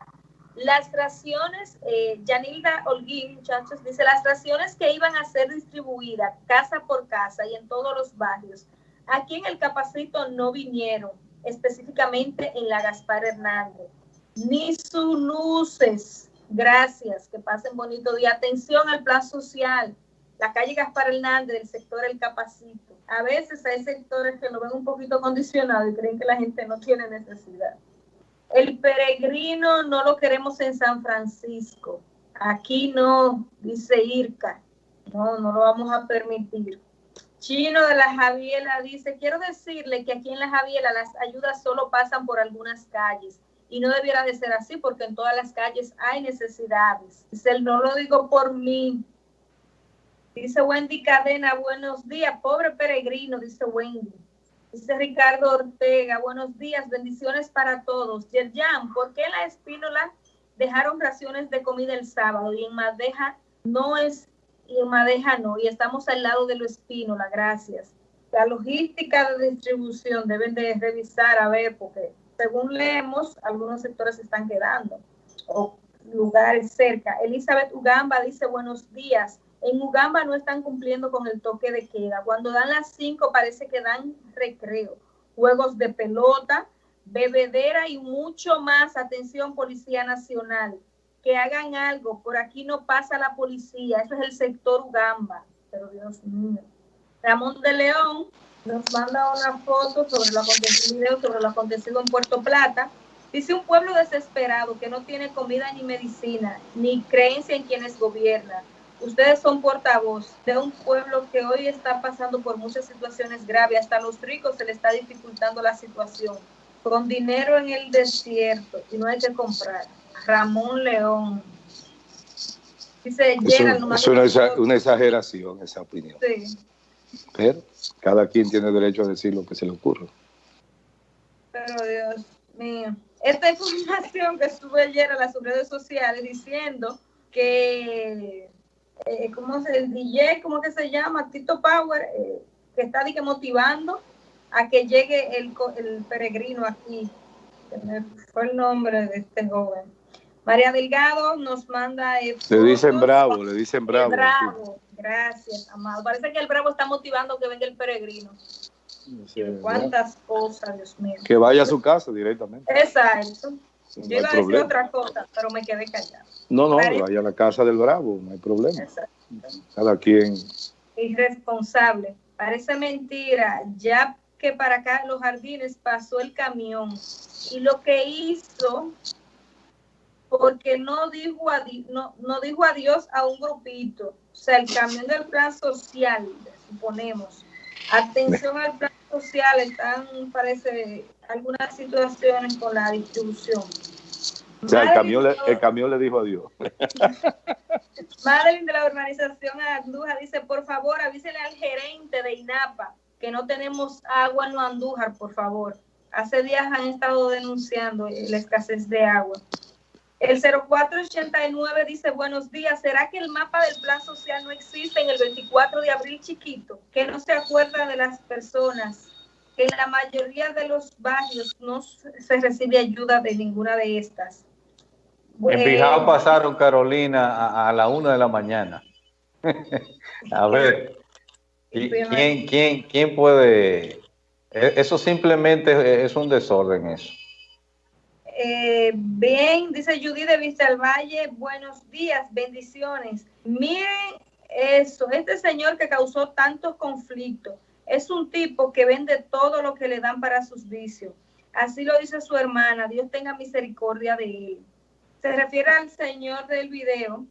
las raciones, eh, Yanilda Holguín, muchachos, dice, las raciones que iban a ser distribuidas casa por casa y en todos los barrios, aquí en el Capacito no vinieron, específicamente en la Gaspar Hernández. Ni sus luces. Gracias, que pasen bonito día. Atención al plan social. La calle Gaspar Hernández del sector El Capacito a veces hay sectores que lo ven un poquito condicionado y creen que la gente no tiene necesidad. El peregrino no lo queremos en San Francisco. Aquí no, dice Irka. No, no lo vamos a permitir. Chino de la Javiela dice, quiero decirle que aquí en la Javiela las ayudas solo pasan por algunas calles y no debiera de ser así porque en todas las calles hay necesidades. Dice, no lo digo por mí, Dice Wendy Cadena, buenos días, pobre peregrino, dice Wendy. Dice Ricardo Ortega, buenos días, bendiciones para todos. Yerjan, ¿por qué la Espínola dejaron raciones de comida el sábado y en Madeja no es, y en Madeja no? Y estamos al lado de lo Espínola, gracias. La logística de distribución deben de revisar, a ver, porque según leemos, algunos sectores se están quedando o lugares cerca. Elizabeth Ugamba dice, buenos días. En Ugamba no están cumpliendo con el toque de queda. Cuando dan las 5 parece que dan recreo, juegos de pelota, bebedera y mucho más. Atención, Policía Nacional, que hagan algo. Por aquí no pasa la policía. Eso es el sector Ugamba. Pero. Ramón de León nos manda una foto sobre lo acontecido, sobre lo acontecido en Puerto Plata. Dice un pueblo desesperado que no tiene comida ni medicina, ni creencia en quienes gobiernan Ustedes son portavoz de un pueblo que hoy está pasando por muchas situaciones graves. Hasta a los ricos se le está dificultando la situación. Con dinero en el desierto y no hay que comprar. Ramón León. Dice, es, una, una, exageración esa opinión. Sí. Pero cada quien tiene derecho a decir lo que se le ocurre. Pero Dios mío. Esta información que estuve ayer en las redes sociales diciendo que eh, ¿cómo se, el DJ, ¿cómo que se llama? Tito Power, eh, que está que motivando a que llegue el, el peregrino aquí. Fue el nombre de este joven. María Delgado nos manda... le dicen bravo, le dicen bravo. bravo. Gracias, amado. Parece que el bravo está motivando que venga el peregrino. Cuántas cosas, Dios mío. Que vaya a su casa directamente. Exacto. Yo iba a decir otra cosa, pero me quedé callado. No, no, vaya a la casa del bravo, no hay problema. Exacto. Cada quien. Irresponsable. Parece mentira. Ya que para acá los jardines pasó el camión y lo que hizo porque no dijo, no, no dijo adiós a un grupito. O sea, el camión del plan social, suponemos. Atención al plan social, están, parece, algunas situaciones con la distribución. O sea, el camión, le, el camión le dijo adiós. *laughs* Madeline de la organización Andújar dice, por favor, avísele al gerente de INAPA que no tenemos agua en Andújar, por favor. Hace días han estado denunciando la escasez de agua. El 0489 dice, buenos días, ¿será que el mapa del plan social no existe en el 24 de abril chiquito? Que no se acuerda de las personas, que en la mayoría de los barrios no se recibe ayuda de ninguna de estas. En Pijao pasaron, Carolina, a, la una de la mañana. *laughs* a ver, ¿quién, quién, quién puede...? E, eso simplemente es un desorden eso. Eh, bien, dice Judy de Vista del Valle, buenos días, bendiciones. Miren eso, este señor que causó tantos conflictos, es un tipo que vende todo lo que le dan para sus vicios. Así lo dice su hermana, Dios tenga misericordia de él. Se refiere al señor del video.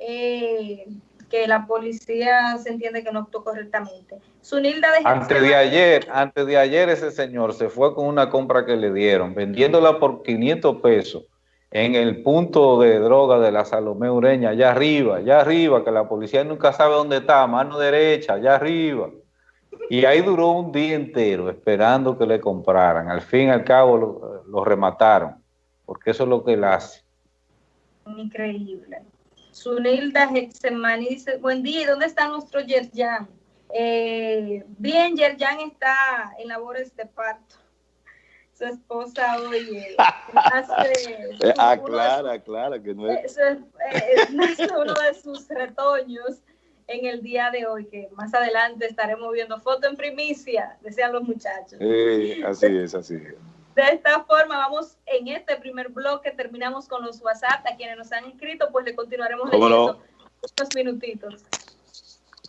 Eh, que la policía se entiende que no actuó correctamente. Sunilda de Antes de ayer, antes de ayer ese señor se fue con una compra que le dieron, vendiéndola por 500 pesos en el punto de droga de la Salomé Ureña, allá arriba, allá arriba, que la policía nunca sabe dónde está, mano derecha, allá arriba. Y ahí duró un día entero esperando que le compraran. Al fin y al cabo lo, lo remataron, porque eso es lo que él hace. Increíble. Sunilda Hexemani dice, buen día, ¿dónde está nuestro Yerjan? Eh, bien, Yerjan está en labores de parto. Su esposa hoy eh, *laughs* hace... Eh, aclara, aclara que no es... Eh, es uno de sus retoños en el día de hoy, que más adelante estaremos viendo foto en primicia, decían los muchachos. así es, así es. De esta forma, vamos en este primer bloque, terminamos con los WhatsApp. A quienes nos han inscrito, pues le continuaremos leyendo unos minutitos.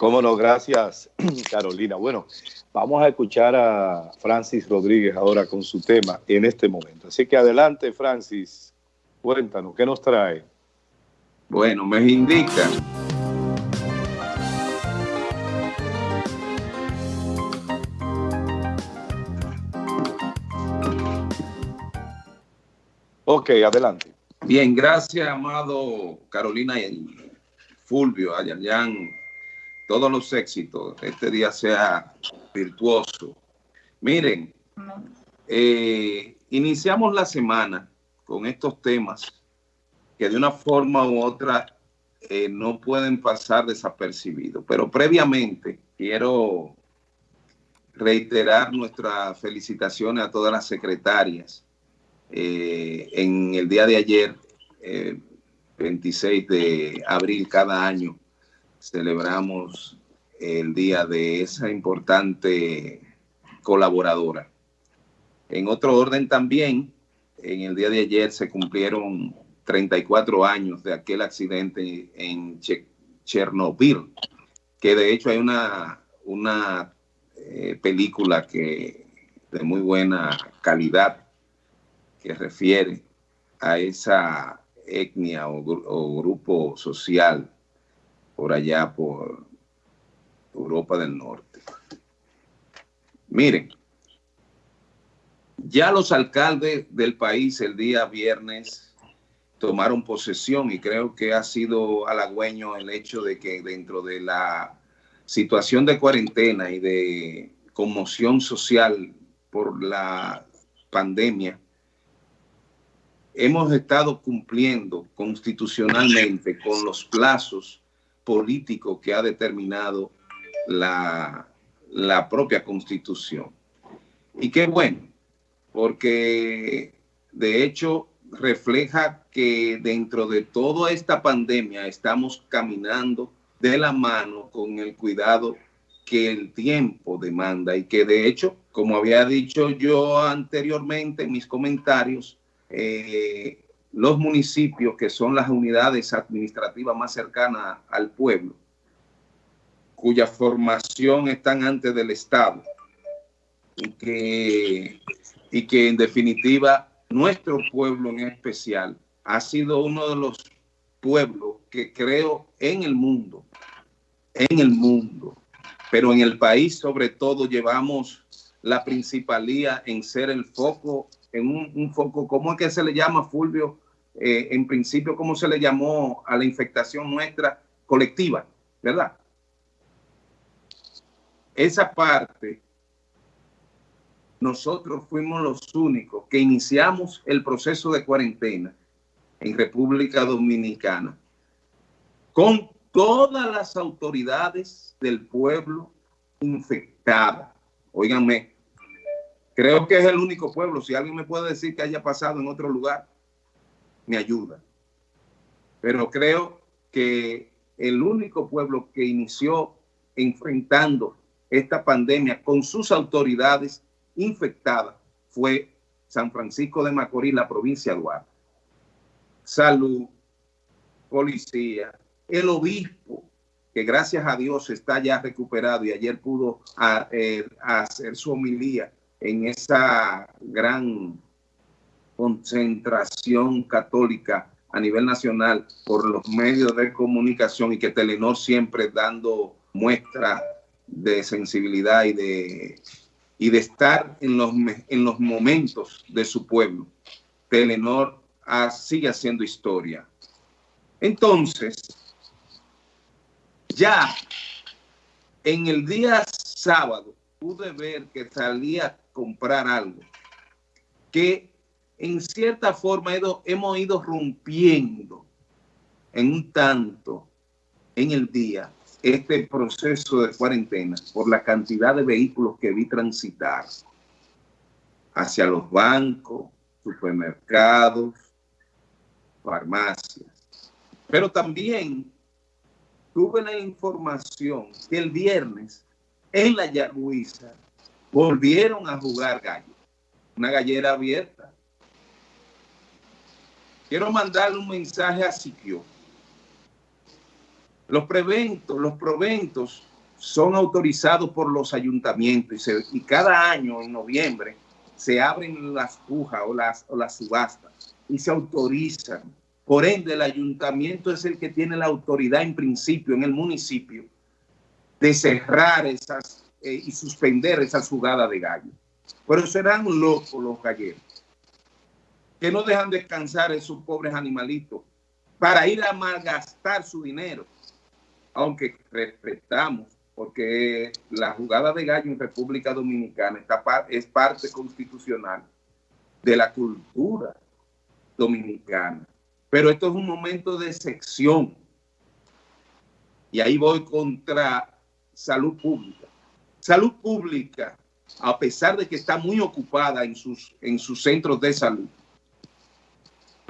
Cómo no, gracias, *clears throat* Carolina. Bueno, vamos a escuchar a Francis Rodríguez ahora con su tema en este momento. Así que adelante, Francis, cuéntanos, ¿qué nos trae? Bueno, me indica Ok, adelante. Bien, gracias, amado Carolina y Fulvio, Ayayan, todos los éxitos. Este día sea virtuoso. Miren, eh, iniciamos la semana con estos temas que de una forma u otra eh, no pueden pasar desapercibidos. Pero previamente quiero reiterar nuestras felicitaciones a todas las secretarias eh, en el día de ayer, 26 eh, de abril cada año, celebramos el día de esa importante colaboradora. En otro orden también, en el día de ayer se cumplieron 34 años de aquel accidente en Chernobyl, que de hecho hay una, una eh, película que de muy buena calidad que refiere a esa etnia o, grupo social por allá por Europa del Norte. Miren, ya los alcaldes del país el día viernes tomaron posesión y creo que ha sido halagüeño el hecho de que dentro de la situación de cuarentena y de conmoción social por la pandemia, hemos estado cumpliendo constitucionalmente con los plazos políticos que ha determinado la, la propia constitución. Y qué bueno, porque de hecho refleja que dentro de toda esta pandemia estamos caminando de la mano con el cuidado que el tiempo demanda y que de hecho, como había dicho yo anteriormente en mis comentarios, eh, los municipios que son las unidades administrativas más cercanas al pueblo, cuya formación están antes del Estado y que, y que en definitiva nuestro pueblo en especial ha sido uno de los pueblos que creo en el mundo, en el mundo, pero en el país sobre todo llevamos la principalía en ser el foco, en un, foco, ¿cómo es que se le llama, Fulvio? Eh, en principio, ¿cómo se le llamó a la infectación nuestra colectiva? ¿Verdad? Esa parte, nosotros fuimos los únicos que iniciamos el proceso de cuarentena en República Dominicana con todas las autoridades del pueblo infectadas. Óiganme, creo que es el único pueblo. Si alguien me puede decir que haya pasado en otro lugar, me ayuda. Pero creo que el único pueblo que inició enfrentando esta pandemia con sus autoridades infectadas fue San Francisco de Macorís, la provincia de Duarte. Salud, policía, el obispo, que gracias a Dios está ya recuperado y ayer pudo eh, hacer su homilía en esa gran concentración católica a nivel nacional por los medios de comunicación y que Telenor siempre dando muestra de sensibilidad y de, y de estar en los, en los momentos de su pueblo. Telenor sigue haciendo historia. Entonces, ya en el día sábado pude ver que salía a comprar algo que en cierta forma hemos ido rompiendo en un tanto en el día este proceso de cuarentena por la cantidad de vehículos que vi transitar hacia los bancos, supermercados, farmacias. Pero también tuve la información que el viernes en la Yagüiza volvieron a jugar gallo. Una gallera abierta. Quiero mandarle un mensaje a Siquio. Los preventos, los proventos son autorizados por los ayuntamientos y, cada año en noviembre se abren las pujas o las, subastas y se autorizan por ende, el ayuntamiento es el que tiene la autoridad en principio en el municipio de cerrar esas eh, y suspender esas jugadas de gallo. Pero serán locos los galleros que no dejan descansar esos pobres animalitos para ir a malgastar su dinero. Aunque respetamos, porque la jugada de gallo en República Dominicana está, es parte constitucional de la cultura dominicana. Pero esto es un momento de sección. Y ahí voy contra salud pública. Salud pública, a pesar de que está muy ocupada en sus, en sus centros de salud,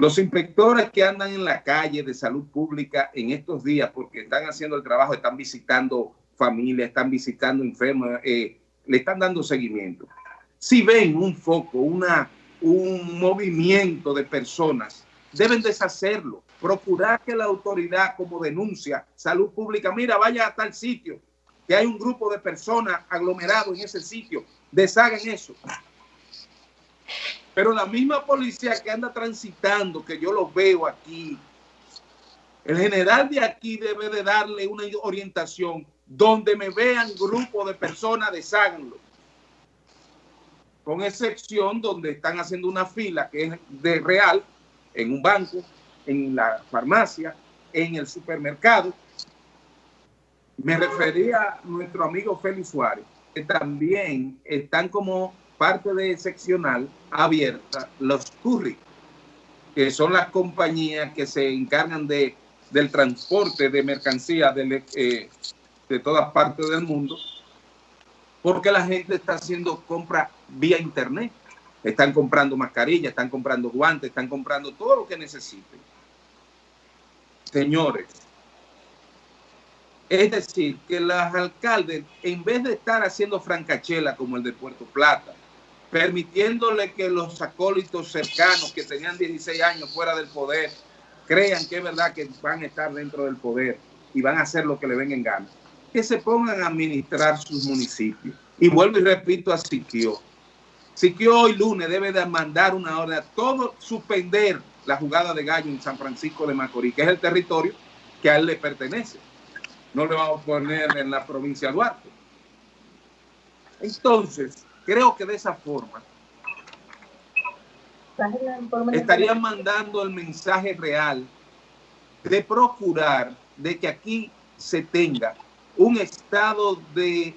los inspectores que andan en la calle de salud pública en estos días, porque están haciendo el trabajo, están visitando familias, están visitando enfermos, eh, le están dando seguimiento. Si ven un foco, una, un movimiento de personas deben deshacerlo. Procurar que la autoridad, como denuncia salud pública, mira, vaya a tal sitio, que hay un grupo de personas aglomerados en ese sitio, deshagan eso. Pero la misma policía que anda transitando, que yo lo veo aquí, el general de aquí debe de darle una orientación donde me vean grupo de personas, desháganlo. Con excepción donde están haciendo una fila que es de real, en un banco, en la farmacia, en el supermercado. Me refería a nuestro amigo Félix Suárez, que también están como parte de seccional abierta los curry, que son las compañías que se encargan de, del transporte de mercancías de, eh, de todas partes del mundo, porque la gente está haciendo compra vía internet. Están comprando mascarillas, están comprando guantes, están comprando todo lo que necesiten. Señores, Es decir, que los alcaldes, en vez de estar haciendo francachela como el de Puerto Plata, permitiéndole que los acólitos cercanos que tenían 16 años fuera del poder crean que es verdad que van a estar dentro del poder y van a hacer lo que le venga en gana, que se pongan a administrar sus municipios. Y vuelvo y repito a Siquio. Siquio hoy lunes debe de mandar una orden a todo suspender la jugada de gallo en San Francisco de Macorís, que es el territorio que a él le pertenece. No le vamos a poner en la provincia de Duarte. Entonces, creo que de esa forma estarían mandando el mensaje real de procurar de que aquí se tenga un estado de,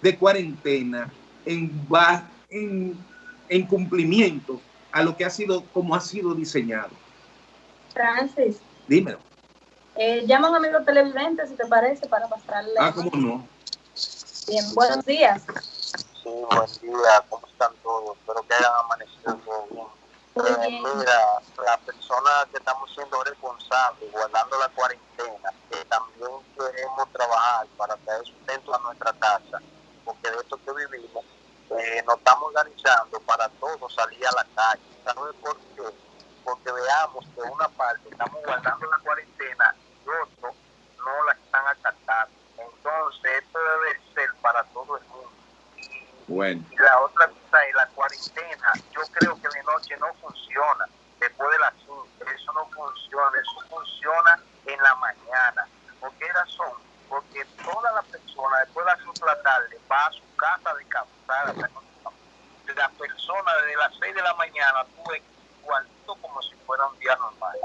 de cuarentena en, en, en cumplimiento a lo que ha sido, como ha sido diseñado. Francis. Dímelo. Eh, llama a un amigo televidente, si te parece, para pasarle. Ah, cómo no. Bien, buenos días. Sí, buen día, ¿cómo están todos? Espero que hayan amanecido bien. Eh, mira, la persona que estamos siendo responsables, guardando la cuarentena, que también queremos trabajar para traer sustento a nuestra casa, porque de esto que vivimos, eh, nos estamos organizando para todos salir a la calle. ¿Sabes por qué? Porque veamos que una parte estamos guardando la cuarentena y otro no la están acatando. Entonces, esto debe ser para todo el mundo. Bueno. Y la otra cosa es la cuarentena. Yo creo que de noche no funciona. Después de las 5, eso no funciona. Eso funciona en la mañana. ¿Por qué razón? Porque toda la persona después de las 5 de la tarde va a su casa a descansar. La persona desde las 6 de la mañana tú igualito como si fuera un día normal.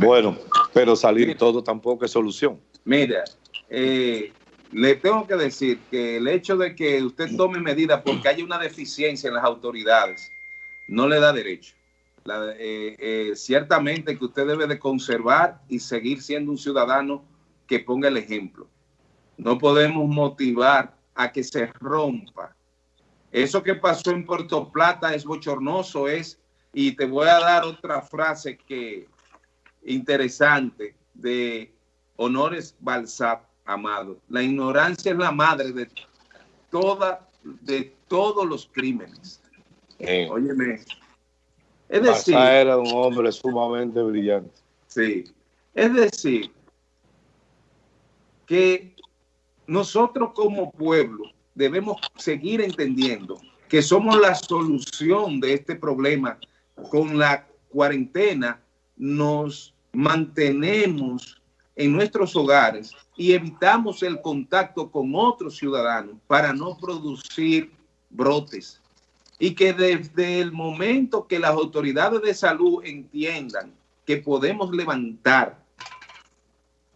Bueno, pero salir todo tampoco es solución. Mira, eh, le tengo que decir que el hecho de que usted tome medidas porque hay una deficiencia en las autoridades no le da derecho. Eh, eh, ciertamente que usted debe de conservar y seguir siendo un ciudadano que ponga el ejemplo. No podemos motivar a que se rompa. Eso que pasó en Puerto Plata es bochornoso, es, y te voy a dar otra frase que interesante de Honores Balsap amado. La ignorancia es la madre de toda, de todos los crímenes. Eh, Óyeme. Es decir, era un hombre sumamente brillante. Sí. Es decir, que nosotros como pueblo debemos seguir entendiendo que somos la solución de este problema. Con la cuarentena nos mantenemos en nuestros hogares y evitamos el contacto con otros ciudadanos para no producir brotes. Y que desde el momento que las autoridades de salud entiendan que podemos levantar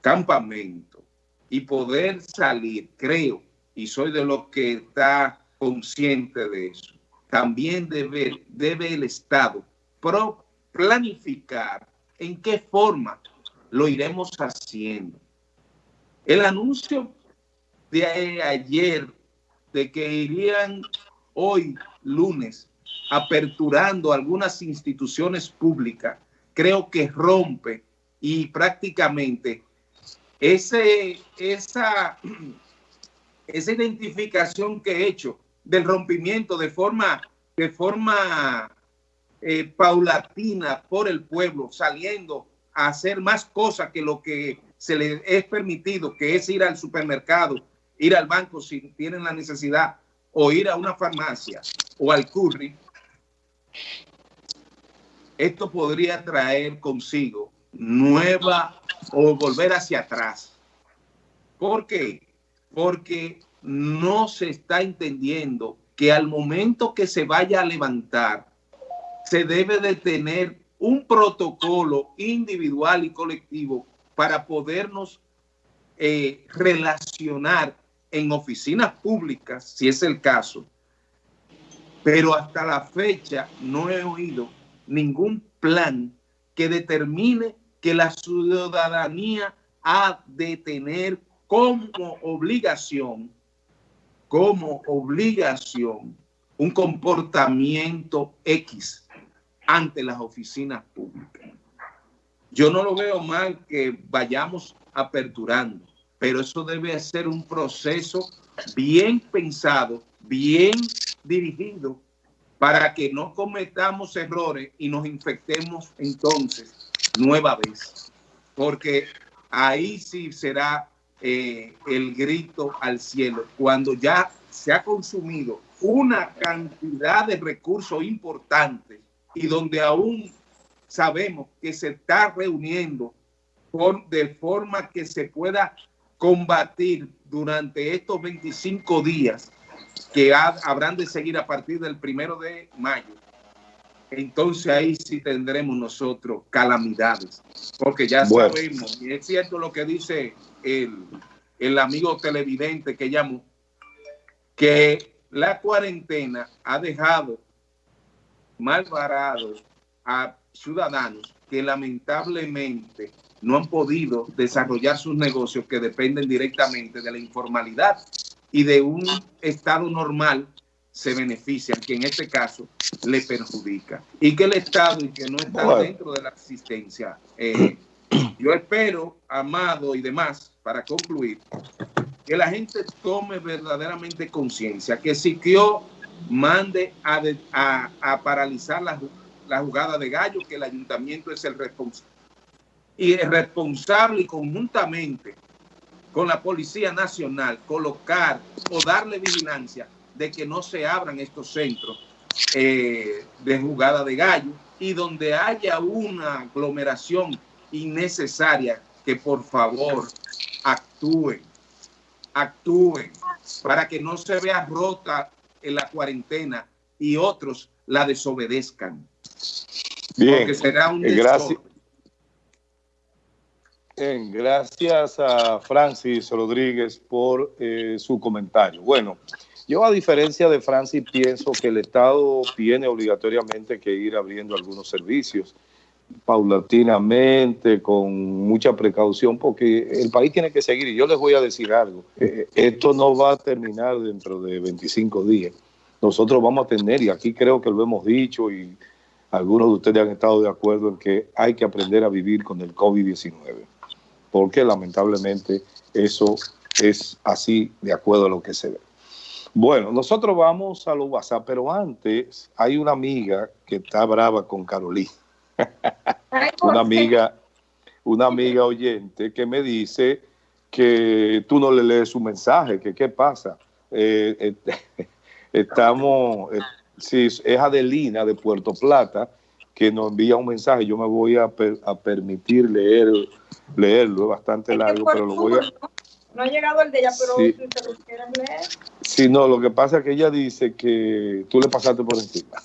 campamento y poder salir, creo, y soy de los que está consciente de eso, también debe, debe el Estado planificar en qué forma lo iremos haciendo. El anuncio de ayer de que irían hoy lunes aperturando algunas instituciones públicas, creo que rompe y prácticamente ese, esa, esa identificación que he hecho del rompimiento de forma, de forma eh, paulatina por el pueblo, saliendo hacer más cosas que lo que se les es permitido, que es ir al supermercado, ir al banco si tienen la necesidad, o ir a una farmacia o al curry, esto podría traer consigo nueva o volver hacia atrás. ¿Por qué? Porque no se está entendiendo que al momento que se vaya a levantar, se debe de tener un protocolo individual y colectivo para podernos eh, relacionar en oficinas públicas, si es el caso. Pero hasta la fecha no he oído ningún plan que determine que la ciudadanía ha de tener como obligación, como obligación, un comportamiento X ante las oficinas públicas. Yo no lo veo mal que vayamos aperturando, pero eso debe ser un proceso bien pensado, bien dirigido, para que no cometamos errores y nos infectemos entonces nueva vez. Porque ahí sí será eh, el grito al cielo, cuando ya se ha consumido una cantidad de recursos importantes y donde aún sabemos que se está reuniendo de forma que se pueda combatir durante estos 25 días que habrán de seguir a partir del primero de mayo. Entonces ahí sí tendremos nosotros calamidades, porque ya sabemos, y es cierto lo que dice el, el amigo televidente que llamó, que la cuarentena ha dejado mal varados a ciudadanos que lamentablemente no han podido desarrollar sus negocios que dependen directamente de la informalidad y de un estado normal se benefician, que en este caso le perjudica. Y que el Estado y que no está dentro de la asistencia. Eh, *clears throat* yo espero, Amado y demás, para concluir, que la gente tome verdaderamente conciencia, que Siquio mande a, a, paralizar la, jugada de gallo, que el ayuntamiento es el responsable. Y es responsable conjuntamente con la Policía Nacional colocar o darle vigilancia de que no se abran estos centros eh, de jugada de gallo y donde haya una aglomeración innecesaria, que por favor actúen actúen para que no se vea rota en la cuarentena y otros la desobedezcan. Bien, Porque será un gracias, bien, gracias a Francis Rodríguez por eh, su comentario. Bueno, yo a diferencia de Francis pienso que el Estado tiene obligatoriamente que ir abriendo algunos servicios paulatinamente, con mucha precaución, porque el país tiene que seguir. Y yo les voy a decir algo, eh, esto no va a terminar dentro de 25 días. Nosotros vamos a tener, y aquí creo que lo hemos dicho, y algunos de ustedes han estado de acuerdo en que hay que aprender a vivir con el COVID-19, porque lamentablemente eso es así de acuerdo a lo que se ve. Bueno, nosotros vamos a los WhatsApp, pero antes hay una amiga que está brava con Carolina *laughs* una amiga, una amiga oyente que me dice que tú no le lees su mensaje, que qué pasa. Eh, eh, *laughs* estamos, eh, si es Adelina de Puerto Plata que nos envía un mensaje, yo me voy a, permitir leer, leerlo, es bastante largo, pero lo voy a... No ha llegado el de ella, pero si te lo quieres leer. Sí, no, lo que pasa es que ella dice que tú le pasaste por encima.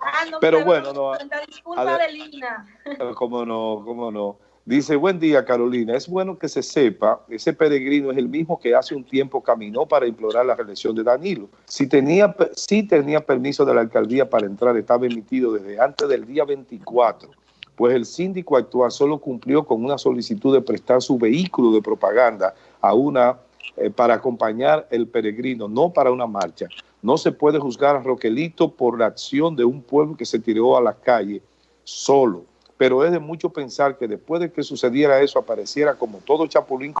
Ah, no, *laughs* pero bueno, no. Disculpa de Lina. Cómo no, cómo no. Dice, buen día Carolina, es bueno que se sepa, ese peregrino es el mismo que hace un tiempo caminó para implorar la reelección de Danilo. Si tenía, si tenía permiso de la alcaldía para entrar, estaba emitido desde antes del día 24 pues el síndico actual solo cumplió con una solicitud de prestar su vehículo de propaganda a una eh, para acompañar el peregrino, no para una marcha. No se puede juzgar a Roquelito por la acción de un pueblo que se tiró a la calle solo, pero es de mucho pensar que después de que sucediera eso apareciera como todo chapulín